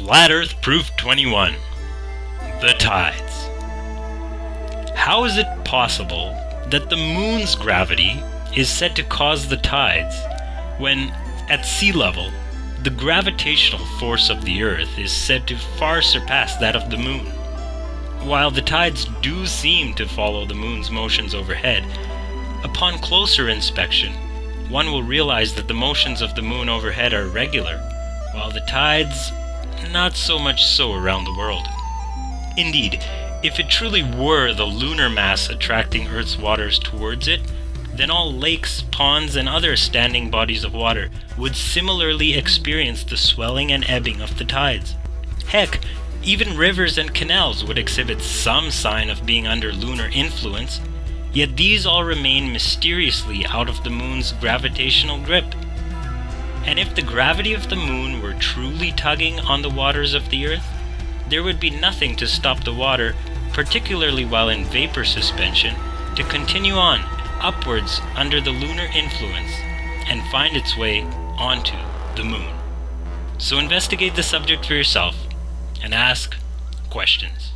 Flat Earth Proof 21 The Tides. How is it possible that the moon's gravity is said to cause the tides when, at sea level, the gravitational force of the Earth is said to far surpass that of the moon? While the tides do seem to follow the moon's motions overhead, upon closer inspection, one will realize that the motions of the moon overhead are regular, while the tides not so much so around the world. Indeed, if it truly were the lunar mass attracting Earth's waters towards it, then all lakes, ponds, and other standing bodies of water would similarly experience the swelling and ebbing of the tides. Heck, even rivers and canals would exhibit some sign of being under lunar influence, yet these all remain mysteriously out of the moon's gravitational grip. And if the gravity of the moon were truly tugging on the waters of the earth, there would be nothing to stop the water, particularly while in vapor suspension, to continue on upwards under the lunar influence and find its way onto the moon. So investigate the subject for yourself and ask questions.